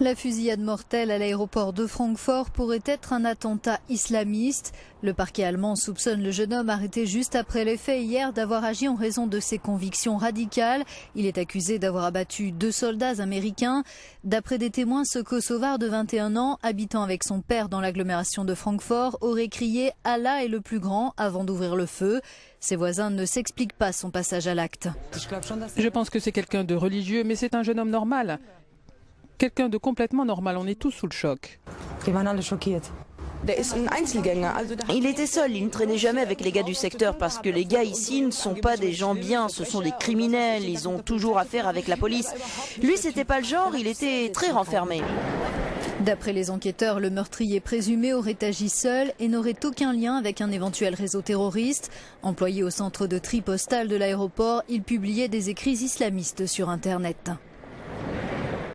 La fusillade mortelle à l'aéroport de Francfort pourrait être un attentat islamiste. Le parquet allemand soupçonne le jeune homme arrêté juste après les faits hier d'avoir agi en raison de ses convictions radicales. Il est accusé d'avoir abattu deux soldats américains. D'après des témoins, ce Kosovar de 21 ans, habitant avec son père dans l'agglomération de Francfort, aurait crié Allah est le plus grand avant d'ouvrir le feu. Ses voisins ne s'expliquent pas son passage à l'acte. Je pense que c'est quelqu'un de religieux, mais c'est un jeune homme normal quelqu'un de complètement normal. On est tous sous le choc. Il était seul, il ne traînait jamais avec les gars du secteur parce que les gars ici ne sont pas des gens bien, ce sont des criminels, ils ont toujours affaire avec la police. Lui, c'était pas le genre, il était très renfermé. D'après les enquêteurs, le meurtrier présumé aurait agi seul et n'aurait aucun lien avec un éventuel réseau terroriste. Employé au centre de tri postal de l'aéroport, il publiait des écrits islamistes sur Internet.